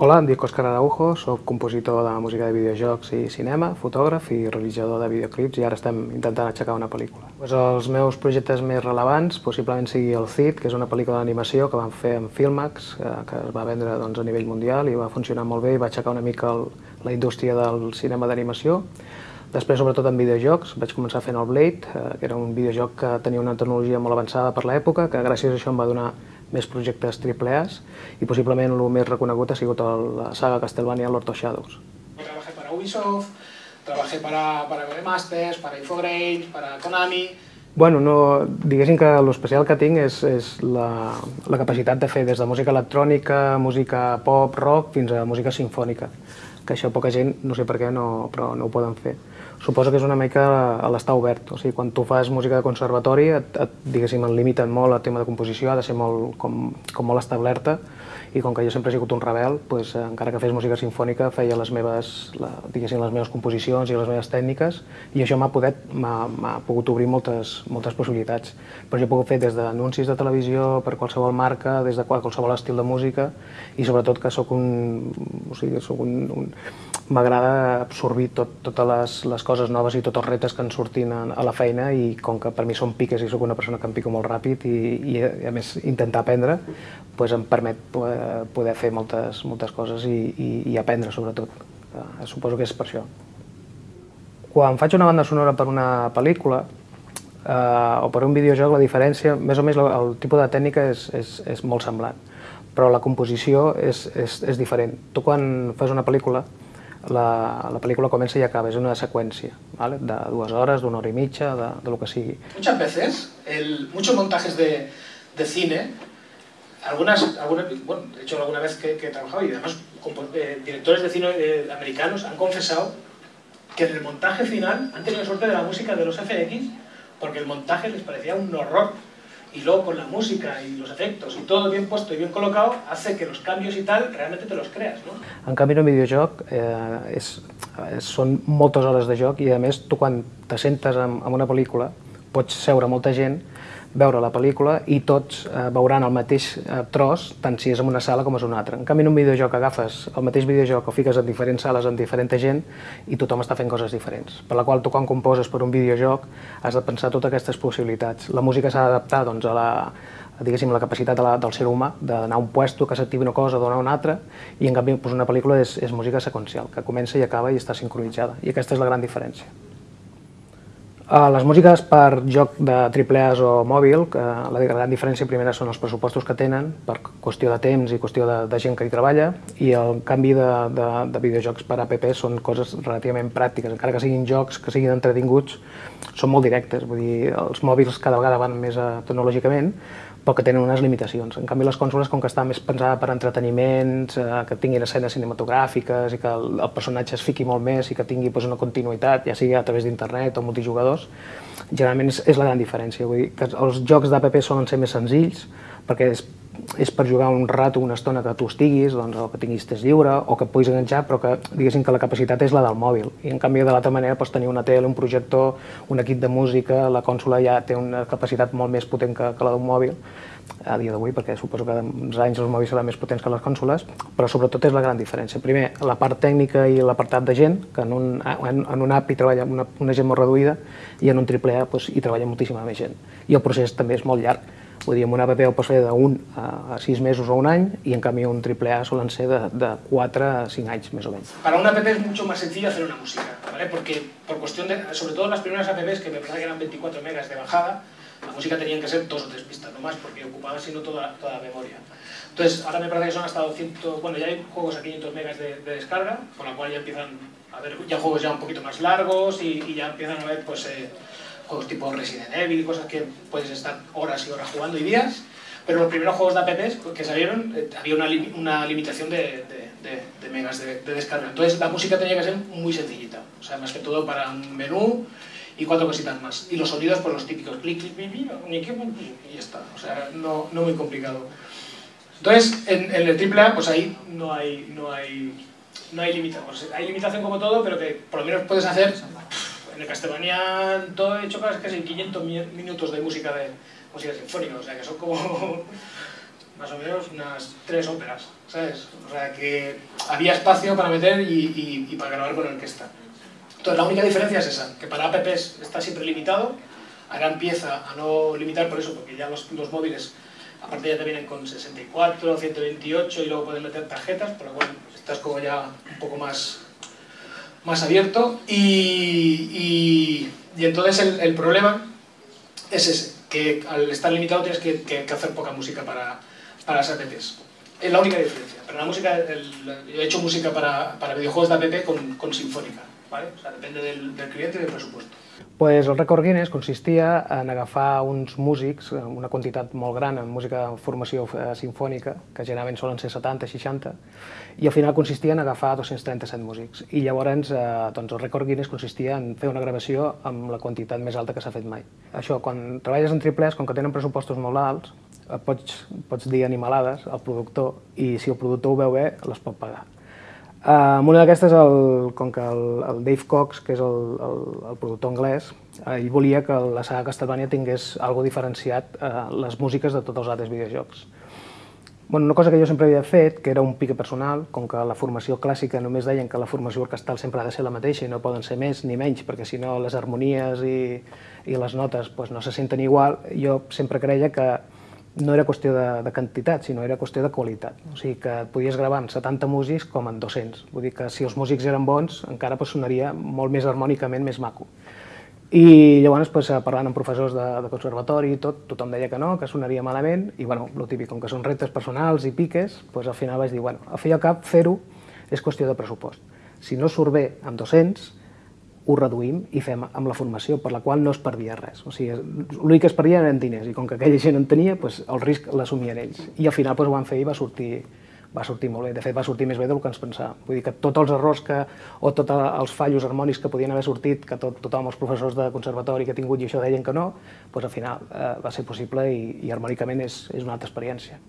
Hola, em dic Òscar Araujo, soc compositor de música de videojocs i cinema, fotògraf i realitzador de videoclips i ara estem intentant aixecar una pel·lícula. Pues els meus projectes més relevants possiblement sigui el Cid, que és una pel·lícula d'animació que vam fer amb Filmax, que, que es va vendre doncs, a nivell mundial i va funcionar molt bé i va aixecar una mica el, la indústria del cinema d'animació. Després, sobretot en videojocs, vaig començar fent el Blade, eh, que era un videojoc que tenia una tecnologia molt avançada per l'època, que gràcies a això em va donar més projectes triple A's i possiblement el més reconegut ha sigut la saga Castlevania Lord of Shadows. Trabajé para Ubisoft, trabajé para, para Masters, para Infogrames, para Konami... Bueno, no, diguéssim que l'especial que tinc és, és la, la capacitat de fer des de música electrònica, música pop, rock, fins a música sinfònica, que això poca gent, no sé per què, no, però no ho poden fer suposo que és una mica a l'estar obert. O sigui, quan tu fas música de conservatori, et, et, diguéssim, et limiten molt el tema de composició, ha de ser molt, com, com molt establerta, i com que jo sempre he sigut un rebel, doncs, encara que fes música sinfònica, feia les meves, la, diguéssim, les meves composicions i les meves tècniques, i això m'ha pogut obrir moltes, moltes possibilitats. Però jo he pogut fer des d'anuncis de televisió, per qualsevol marca, des de qualsevol estil de música, i sobretot que sóc un... O sigui, sóc un, un m'agrada absorbir tot, totes les, les coses noves i tots els reptes que ens sortin a, a la feina i com que per mi són piques i sóc una persona que em pico molt ràpid i, i a més intentar aprendre, doncs em permet poder, poder fer moltes, moltes coses i, i, i aprendre sobretot. Uh, suposo que és per això. Quan faig una banda sonora per una pel·lícula uh, o per un videojoc, la diferència, més o menys el, el tipus de tècnica és, és, és molt semblant, però la composició és, és, és diferent. Tu quan fas una pel·lícula, la, la pel·lícula comença i acaba, és una seqüència, ¿vale? de dues hores, d'una hora i mitja, de, de lo que sigui. Muchas veces, el, muchos montajes de, de cine, algunas, algunas, bueno, de hecho alguna vez que, que he trabajado y además eh, directores de cine eh, americanos han confesado que en el montaje final han tenido suerte de la música de los FX porque el montaje les parecía un horror y luego con la música y los efectos y todo bien puesto y bien colocado, hace que los cambios y tal realmente te los creas, no? En canvi, en un videojoc eh, és, són moltes hores de joc i a més tu quan te sentes en, en una pel·lícula pots seure molta gent veure la pel·lícula i tots eh, veuran el mateix eh, tros, tant si és en una sala com és una altra. En canvi, en un videojoc agafes el mateix videojoc o fiques en diferents sales amb diferent gent i tothom està fent coses diferents. Per la qual tu quan composes per un videojoc has de pensar totes aquestes possibilitats. La música s'ha d'adaptar doncs, a la, diguéssim, la capacitat de la, del ser humà d'anar a un puesto, que s'activi una cosa, donar una altra, i en canvi doncs, una pel·lícula és, és música seqüencial, que comença i acaba i està sincronitzada. I aquesta és la gran diferència. Uh, les músiques per joc de AAA o mòbil, que la gran diferència primera són els pressupostos que tenen, per qüestió de temps i qüestió de, de gent que hi treballa, i el canvi de, de, de videojocs per app són coses relativament pràctiques, encara que siguin jocs, que siguin entretinguts, són molt directes, vull dir, els mòbils cada vegada van més a, tecnològicament, però que tenen unes limitacions. En canvi, les cònsoles, com que està més pensada per entreteniments, eh, que tinguin escenes cinematogràfiques i que el, el personatge es fiqui molt més i que tingui pues, una continuïtat, ja sigui a través d'internet o multijugadors, generalment és, és la gran diferència. Vull dir que els jocs d'app solen ser més senzills, perquè és, és per jugar un rato, una estona que tu estiguis, doncs, o que tinguis temps lliure, o que puguis enganxar, però que diguéssim que la capacitat és la del mòbil. I en canvi, de l'altra manera, pots tenir una tele, un projector, un equip de música, la consola ja té una capacitat molt més potent que, que la d'un mòbil, a dia d'avui, perquè suposo que uns anys els mòbils seran més potents que les consoles, però sobretot és la gran diferència. Primer, la part tècnica i l'apartat de gent, que en un, en, en un app hi treballa una, una gent molt reduïda, i en un AAA doncs, hi treballa moltíssima més gent. I el procés també és molt llarg. Vull dir, amb una app ho pots fer d'un a sis mesos o un any, i en canvi un AAA solen ser de, de 4 a 5 anys, més o menys. Para una app es mucho más sencillo hacer una música, ¿vale? Porque por cuestión de, sobre todo las primeras apps, que me parece que eran 24 megas de bajada, la música tenían que ser dos o tres pistas, no más, porque ocupaba sino toda, toda la memoria. Entonces, ahora me parece que son hasta 200, bueno, ya hay juegos a 500 megas de, de descarga, con la cual ya empiezan a haber ya juegos ya un poquito más largos y, y ya empiezan a haber pues, eh, juegos tipo Resident Evil, cosas que puedes estar horas y horas jugando y días, pero los primeros juegos de apps que salieron eh, había una, una limitación de, de, de megas de, descarga. Entonces la música tenía que ser muy sencillita, o sea, más que todo para un menú y cuatro cositas más. Y los sonidos, pues los típicos, clic, clic, clic, clic, y ya está, o sea, no, no muy complicado. Entonces, en, en, el AAA, pues ahí no hay, no hay, no hay limitación. Pues hay limitación como todo, pero que por lo menos puedes hacer, el Castlevania todo he hecho casi 500 minutos de música de música sinfónica, o sea que son como más o menos unas tres óperas, ¿sabes? O sea, que había espacio para meter y, para grabar con orquesta. Entonces, la única diferencia es esa, que para apps está siempre limitado, ahora empieza a no limitar por eso, porque ya los, los móviles, aparte ya te vienen con 64, 128 y luego puedes meter tarjetas, por lo cual estás como ya un poco más, más abierto. Y, y, y entonces el, el problema es ese, que al estar limitado tienes que, que, hacer poca música para, para las apps. Es la única diferencia. Pero la música, el, yo he hecho música para, para videojuegos de app con, con sinfónica, ¿vale? O sea, depende del, del cliente y del presupuesto. Pues el rècord Guinness consistia en agafar uns músics, una quantitat molt gran en música de formació eh, sinfònica, que generalment solen ser 70, 60, i al final consistia en agafar 237 músics. I llavors eh, doncs el rècord Guinness consistia en fer una gravació amb la quantitat més alta que s'ha fet mai. Això, quan treballes en triplers, com que tenen pressupostos molt alts, eh, pots, pots dir animalades al productor i si el productor ho veu bé, les pot pagar. Uh, una d'aquestes, com que el, el Dave Cox, que és el, el, el productor anglès, uh, ell volia que la saga Castlevania tingués algo diferenciat uh, les músiques de tots els altres videojocs. Bueno, una cosa que jo sempre havia fet, que era un pique personal, com que la formació clàssica només deien que la formació orquestal sempre ha de ser la mateixa i no poden ser més ni menys, perquè si no les harmonies i, i les notes pues, no se senten igual, jo sempre creia que no era qüestió de, de quantitat, sinó era qüestió de qualitat. O sigui que podies gravar amb 70 músics com en 200. Vull dir que si els músics eren bons, encara pues, sonaria molt més harmònicament més maco. I llavors, pues, parlant amb professors de, de conservatori i tot, tothom deia que no, que sonaria malament, i bueno, el típic, com que són reptes personals i piques, pues, al final vaig dir, bueno, i al cap, fer-ho és qüestió de pressupost. Si no surt bé amb 200, ho reduïm i fem amb la formació, per la qual no es perdia res. O sigui, l'únic que es perdia eren diners, i com que aquella gent en tenia, doncs el risc l'assumien ells. I al final doncs, ho van fer i va sortir, va sortir molt bé. De fet, va sortir més bé del que ens pensàvem. Vull dir que tots els errors que, o tots els fallos harmònics que podien haver sortit, que tot, tothom, els professors de conservatori que he tingut i això deien que no, doncs al final eh, va ser possible i, i harmònicament és, és una altra experiència.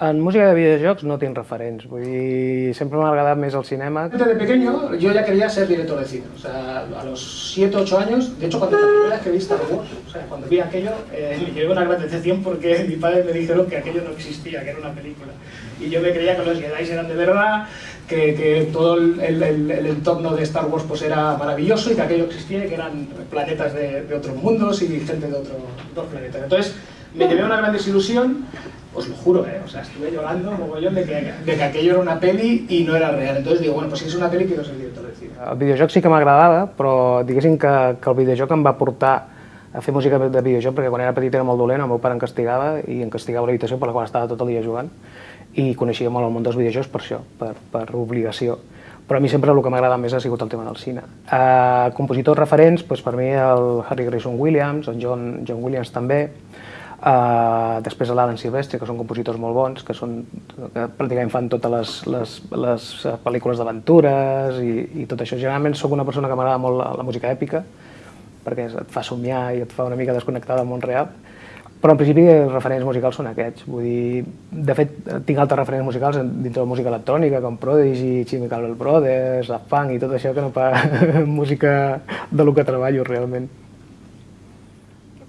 En música de videojuegos no tiene referents, vull dir, sempre m'ha agradat més el cinema. Desde pequeño yo ya quería ser director de cine, o sea, a los 7 o 8 años, de hecho cuando la primera vez que vi Star Wars, o sea, cuando vi aquello, eh, me llevé una gran decepción porque mi padre me dijeron que aquello no existía, que era una película. Y yo me creía que los Jedi eran de verdad, que, que todo el, el, el, entorno de Star Wars pues era maravilloso y que aquello existía, que eran planetas de, de otros mundos y gente de otros planetas. Entonces, me llevé una gran desilusión os lo juro, ¿eh? o sea, estuve llorando mogollón de que, de que aquello era una peli i no era real. Entonces digo, bueno, pues si és una peli, quiero ser director de cine. El videojoc sí que m'agradava, però diguéssim que, que el videojoc em va portar a fer música de videojoc, perquè quan era petit era molt dolent, el meu pare em castigava i em castigava l'habitació per la qual estava tot el dia jugant i coneixia molt el món dels videojocs per això, per, per obligació. Però a mi sempre el que m'agrada més ha sigut el tema del cine. Uh, compositors referents, doncs per mi el Harry Grayson Williams, el John, John Williams també, Uh, després l'Alan Silvestri, que són compositors molt bons, que, són, que pràcticament fan totes les, les, les eh, pel·lícules d'aventures i, i tot això. Generalment sóc una persona que m'agrada molt la, la música èpica, perquè et fa somiar i et fa una mica desconnectar del món real, però en principi els referents musicals són aquests. Vull dir, de fet, tinc altres referents musicals dintre de música electrònica, com Prodigy, Chemical Brothers, Daft Punk i tot això, que no fa música de lo que treballo realment.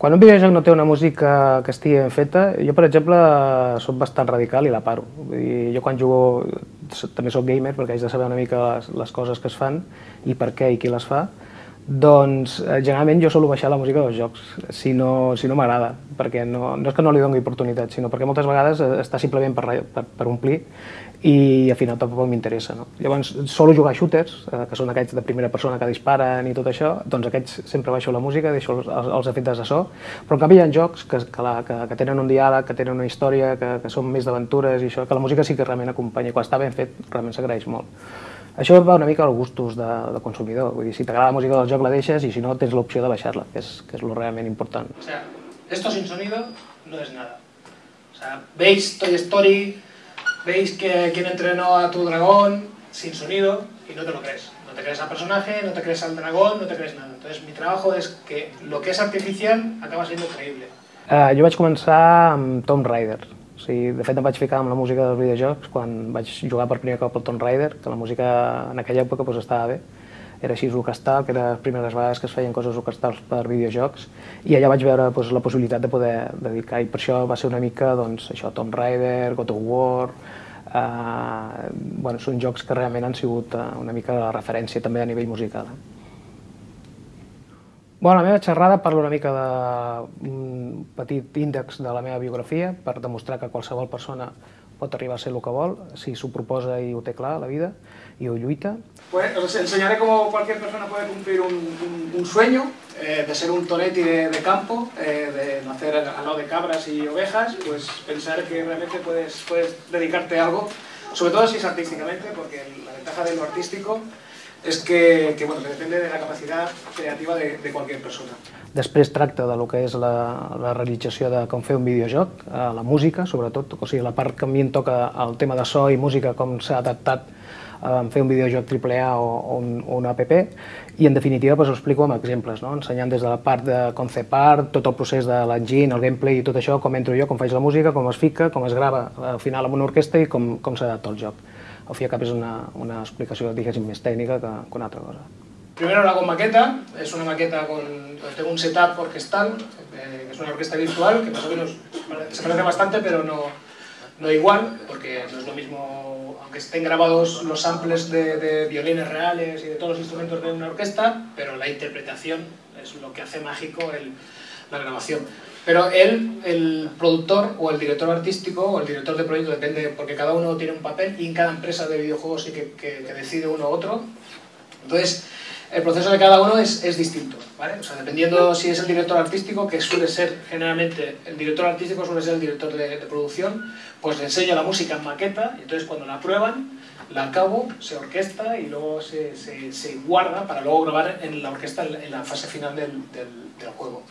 Quan un videojoc no té una música que estigui ben feta, jo, per exemple, soc bastant radical i la paro. Dir, jo quan jugo també sóc gamer perquè haig de saber una mica les, les coses que es fan i per què i qui les fa, doncs eh, generalment jo solo baixar la música dels jocs, si no, si no m'agrada, perquè no, no és que no li doni oportunitat, sinó perquè moltes vegades eh, està simplement per, per, per omplir i al final tampoc m'interessa. No? Llavors, solo jugar shooters, eh, que són aquests de primera persona que disparen i tot això, doncs aquests sempre baixo la música, deixo els, els efectes de so, però en canvi hi ha jocs que, que, la, que, que tenen un diàleg, que tenen una història, que, que són més d'aventures i això, que la música sí que realment acompanya, quan està ben fet realment s'agraeix molt. Això va una mica als gustos de, de consumidor, vull dir, si t'agrada la música del joc la deixes i si no tens l'opció de baixar-la, que, és, que és lo realment important. O sea, esto sin sonido no es nada. O sea, veis Toy Story, veis que quien entrenó a tu dragón sin sonido y no te lo crees. No te crees al personaje, no te crees al dragón, no te crees nada. Entonces mi trabajo es que lo que es artificial acaba siendo creïble. Uh, jo vaig començar amb Tomb Raider. O sigui, de fet em vaig ficar amb la música dels videojocs quan vaig jugar per primer cop al Tomb Raider, que la música en aquella època pues, estava bé. era així orquestal, que era les primeres vegades que es feien coses orquestals per videojocs, i allà vaig veure doncs, la possibilitat de poder dedicar, i per això va ser una mica doncs, això, Tomb Raider, God of War, eh, bueno, són jocs que realment han sigut eh, una mica la referència també a nivell musical. Eh? Bueno, la meva xerrada parla una mica d'un petit índex de la meva biografia per demostrar que qualsevol persona pot arribar a ser el que vol, si s'ho proposa i ho té clar la vida y Ulluita. Pues os enseñaré cómo cualquier persona puede cumplir un, un, un sueño eh, de ser un tonetti de, de campo, eh, de nacer al lado de cabras y ovejas, pues pensar que realmente puedes, puedes dedicarte a algo, sobre todo si es artísticamente, porque la ventaja de lo artístico és que, que, bueno, que depèn de la capacitat creativa de, de qualsevol persona. Després tracta de lo que és la, la realització de com fer un videojoc, eh, la música sobretot, o sigui la part que a mi em toca el tema de so i música, com s'ha adaptat en fer un videojoc AAA o, o, un, o una app i en definitiva doncs, ho explico amb exemples, no? ensenyant des de la part de concept art, tot el procés de l'engine, el gameplay i tot això, com entro jo, com faig la música, com es fica, com es grava al final amb una orquestra i com, com s'adapta el joc. Al fi cap és una, una explicació, diguéssim, més tècnica que, que una altra cosa. Primero lo hago maqueta, es una maqueta con, tengo un setup orquestal, eh, es una orquesta virtual, que más o menos se parece bastante, pero no, no igual, porque no es lo mismo, aunque estén grabados los samples de, de, violines reales y de todos los instrumentos de una orquesta, pero la interpretación es lo que hace mágico el, la grabación. Pero él, el productor o el director artístico o el director de proyecto, depende, porque cada uno tiene un papel y en cada empresa de videojuegos sí que, que, que decide uno u otro. Entonces, el proceso de cada uno es, es distinto, ¿vale? O sea, dependiendo si es el director artístico, que suele ser generalmente, el director artístico suele ser el director de, producción, pues le enseña la música en maqueta y entonces cuando la prueban, la acabo, se orquesta y luego se, se, guarda para luego grabar en la orquesta en la fase final del, del juego.